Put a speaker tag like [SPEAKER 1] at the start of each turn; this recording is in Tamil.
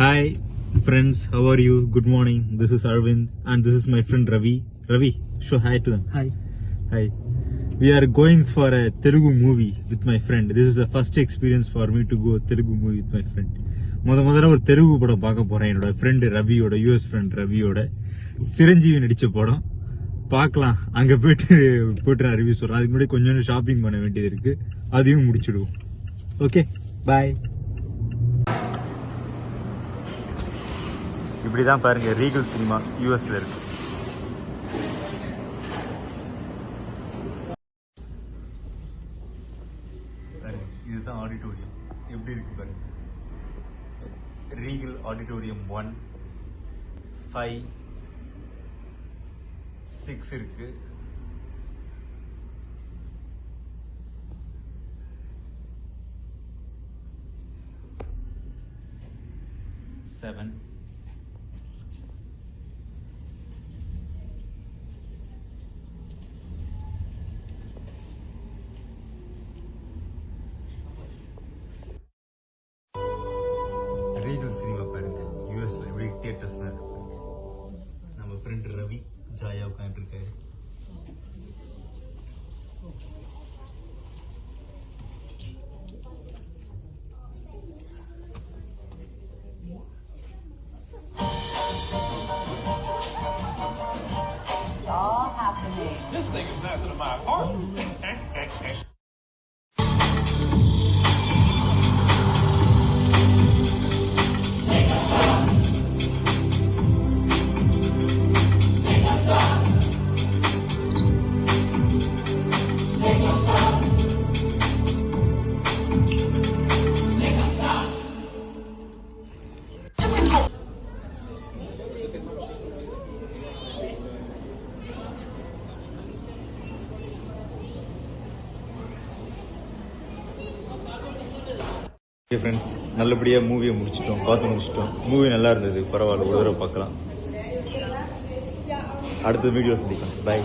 [SPEAKER 1] Hi, friends. How are you? Good morning. This is Arvind, and this is my friend Ravi. Ravi, show hi to them.
[SPEAKER 2] Hi.
[SPEAKER 1] Hi. We are going for a Telugu movie with my friend. This is the first experience for me to go Telugu movie with my friend. முத முதல்ல ஒரு தெலுங்கு படம் பார்க்க போறேன் என்னோட ஃப்ரெண்டு ரவியோட யூஎஸ் ஃப்ரெண்ட் ரவியோட சிரஞ்சீவி நடிச்ச படம் பார்க்கலாம் அங்க போயிட்டு போயிட்டு நான் ரிவ்யூ சொல்றேன் அதுக்கு முன்னாடி கொஞ்சம் ஷாப்பிங் பண்ண வேண்டியது இருக்கு அதையும் முடிச்சிடுவோம் ஓகே பாய் இப்படிதான் பாருங்க ரீகல் சினிமா யூஎஸ்ல இருக்கு. இதுதான் ஆடிட்டோரியம் எப்படி இருக்கு பாருங்க. Regal auditorium one five six இருக்கு. செவன் ரீகல் சினிமா பாருங்க யூஎஸ்ல எப்படி தியேட்டர்ஸ்ல இருக்கு நம்ம ஃப்ரெண்ட் ரவி ஜாயா உட்காந்துருக்காரு
[SPEAKER 3] It's all happening.
[SPEAKER 4] This thing is nicer than my apartment.
[SPEAKER 1] Friends நல்லபடியாக மூவியை முடிச்சிட்டோம். பார்த்து முடிச்சிட்டோம். மூவி நல்லா இருந்தது. பரவாயில்ல. ஒரு தடவை பார்க்கலாம். அடுத்த வீடியோ சந்திக்கலாம். பை